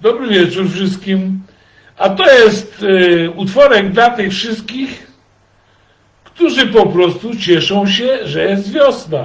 Dobry wieczór wszystkim. A to jest y, utworek dla tych wszystkich, którzy po prostu cieszą się, że jest wiosna.